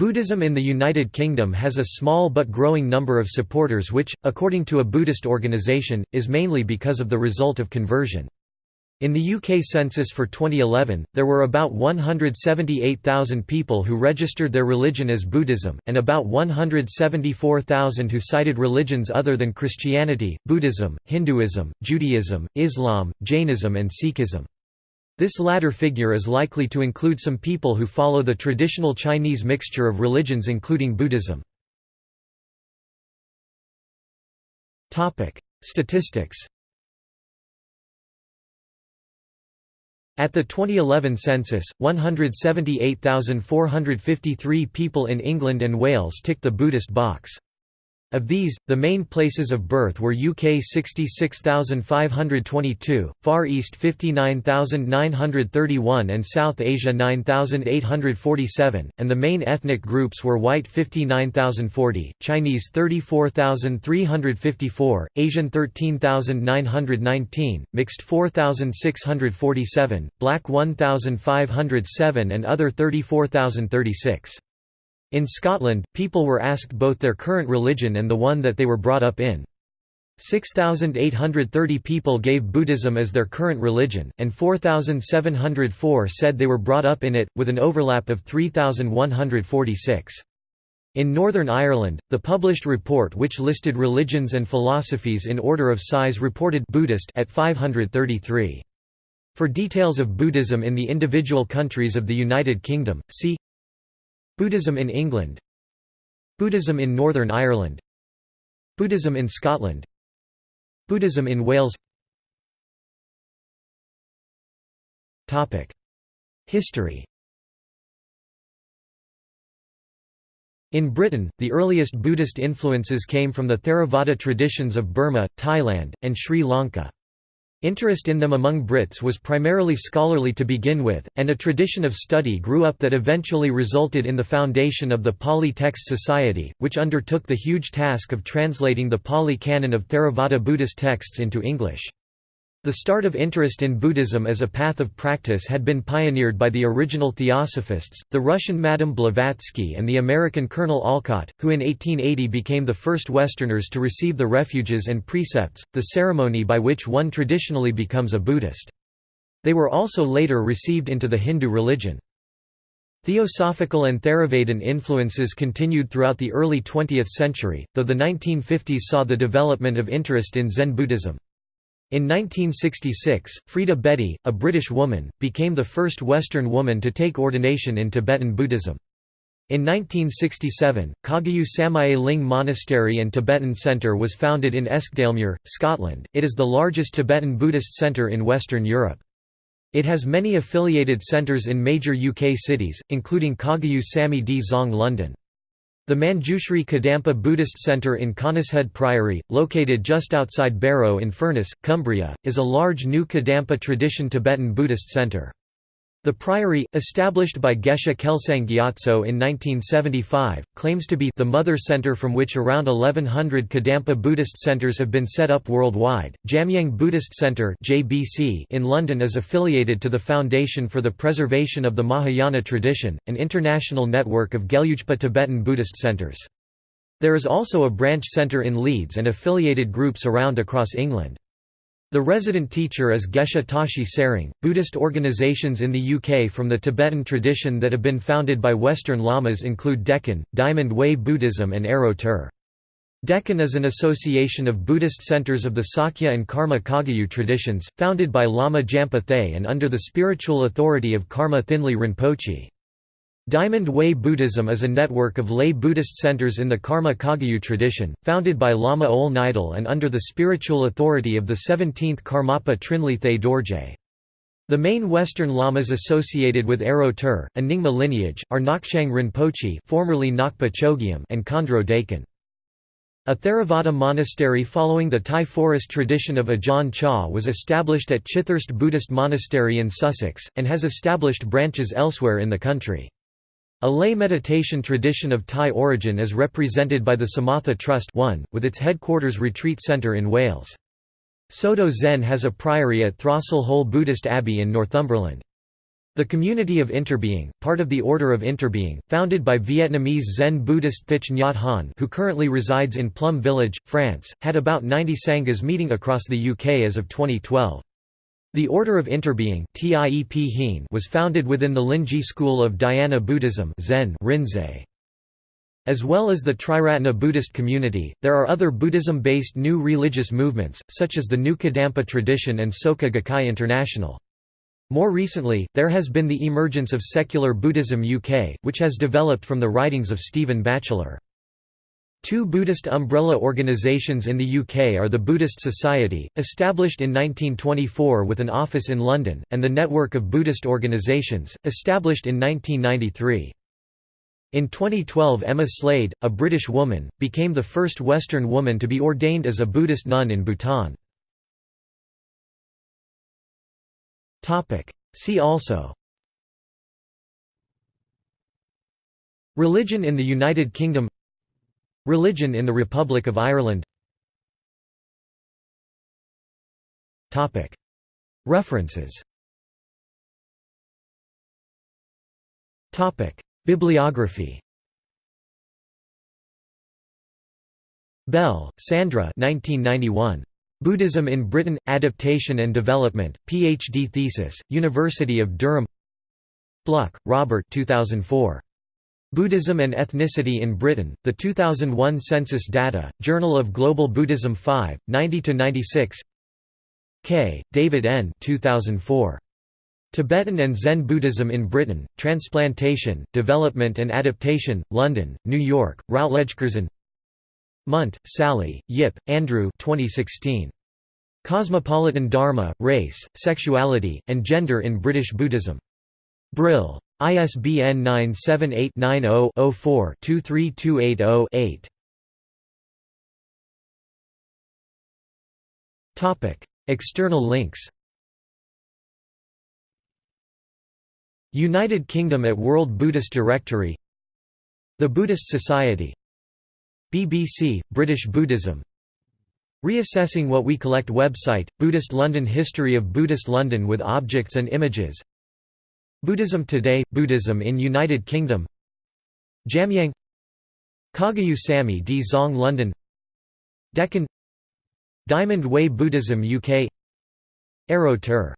Buddhism in the United Kingdom has a small but growing number of supporters which, according to a Buddhist organisation, is mainly because of the result of conversion. In the UK census for 2011, there were about 178,000 people who registered their religion as Buddhism, and about 174,000 who cited religions other than Christianity, Buddhism, Hinduism, Judaism, Islam, Jainism and Sikhism. This latter figure is likely to include some people who follow the traditional Chinese mixture of religions including Buddhism. Statistics At the 2011 census, 178,453 people in England and Wales ticked the Buddhist box. Of these, the main places of birth were UK 66,522, Far East 59,931 and South Asia 9,847, and the main ethnic groups were White 59,040, Chinese 34,354, Asian 13,919, Mixed 4,647, Black 1,507 and other 34,036. In Scotland, people were asked both their current religion and the one that they were brought up in. 6,830 people gave Buddhism as their current religion, and 4,704 said they were brought up in it, with an overlap of 3,146. In Northern Ireland, the published report which listed religions and philosophies in order of size reported Buddhist at 533. For details of Buddhism in the individual countries of the United Kingdom, see Buddhism in England. Buddhism in Northern Ireland. Buddhism in Scotland. Buddhism in Wales. History. In Britain, the earliest Buddhist influences came from the Theravada traditions of Burma, Thailand, and Sri Lanka. Interest in them among Brits was primarily scholarly to begin with, and a tradition of study grew up that eventually resulted in the foundation of the Pali Text Society, which undertook the huge task of translating the Pali canon of Theravada Buddhist texts into English. The start of interest in Buddhism as a path of practice had been pioneered by the original Theosophists, the Russian Madame Blavatsky and the American Colonel Olcott, who in 1880 became the first Westerners to receive the refuges and precepts, the ceremony by which one traditionally becomes a Buddhist. They were also later received into the Hindu religion. Theosophical and Theravadin influences continued throughout the early 20th century, though the 1950s saw the development of interest in Zen Buddhism. In 1966, Freda Bedi, a British woman, became the first Western woman to take ordination in Tibetan Buddhism. In 1967, Kagyu Samye Ling Monastery and Tibetan Centre was founded in Eskdalemuir, Scotland. It is the largest Tibetan Buddhist centre in Western Europe. It has many affiliated centres in major UK cities, including Kagyu Samye Dzong London. The Manjushri Kadampa Buddhist Centre in Conishead Priory, located just outside Barrow in Furness, Cumbria, is a large new Kadampa tradition Tibetan Buddhist centre. The priory, established by Geshe Kelsang Gyatso in 1975, claims to be the mother center from which around 1100 Kadampa Buddhist centers have been set up worldwide. Jamyang Buddhist Center (JBC) in London is affiliated to the Foundation for the Preservation of the Mahayana Tradition, an international network of Gelugpa Tibetan Buddhist centers. There is also a branch center in Leeds and affiliated groups around across England. The resident teacher is Geshe Tashi Tsering. Buddhist organizations in the UK from the Tibetan tradition that have been founded by Western lamas include Dechen, Diamond Way Buddhism, and Aro gTér. Dechen is an association of Buddhist centers of the Sakya and Karma Kagyu traditions, founded by Lama Jampa Thaye and under the spiritual authority of Karma Thinley Rinpoche. Diamond Way Buddhism is a network of lay Buddhist centers in the Karma Kagyu tradition, founded by Lama Ole Nydahl and under the spiritual authority of the 17th Karmapa Trinley Thaye Dorje. The main Western lamas associated with Aro gTér, a Nyingma lineage, are Ngakchang Rinpoche formerly Ngakpa Chogyam and Khandro Déchen. A Theravada monastery following the Thai forest tradition of Ajahn Chah was established at Chithurst Buddhist Monastery in Sussex, and has established branches elsewhere in the country. A lay meditation tradition of Thai origin is represented by the Samatha Trust 1, with its headquarters retreat centre in Wales. Soto Zen has a priory at Throssel Hole Buddhist Abbey in Northumberland. The community of Interbeing, part of the Order of Interbeing, founded by Vietnamese Zen Buddhist Thich Nhat Hanh who currently resides in Plum Village, France, had about 90 sanghas meeting across the UK as of 2012. The Order of Interbeing was founded within the Linji school of Dhyana Buddhism Zen Rinzai. As well as the Triratna Buddhist community, there are other Buddhism-based new religious movements, such as the New Kadampa tradition and Soka Gakkai International. More recently, there has been the emergence of secular Buddhism UK, which has developed from the writings of Stephen Batchelor. Two Buddhist umbrella organisations in the UK are the Buddhist Society, established in 1924 with an office in London, and the Network of Buddhist Organisations, established in 1993. In 2012 Emma Slade, a British woman, became the first Western woman to be ordained as a Buddhist nun in Bhutan. See also Religion in the United Kingdom Religion in the Republic of Ireland References Bibliography Bell, Sandra 1991. Buddhism in Britain – Adaptation and Development, Ph.D. thesis, University of Durham Bluck, Robert 2004. Buddhism and Ethnicity in Britain, the 2001 Census Data, Journal of Global Buddhism 5, 90–96 Kay, David N. 2004. Tibetan and Zen Buddhism in Britain, Transplantation, Development and Adaptation, London, New York, Routledge Curzon Munt, Sally, Yip, Andrew 2016. Cosmopolitan Dharma, Race, Sexuality, and Gender in British Buddhism. Brill. ISBN 978-90-04-23280-8. External links. United Kingdom at World Buddhist Directory. The Buddhist Society. BBC, British Buddhism. Reassessing What We Collect website, Buddhist London History of Buddhist London with objects and images Buddhism Today – Buddhism in United Kingdom. Jamyang. Kagyu Samye Dzong London. Dechen. Diamond Way Buddhism UK Aro gTér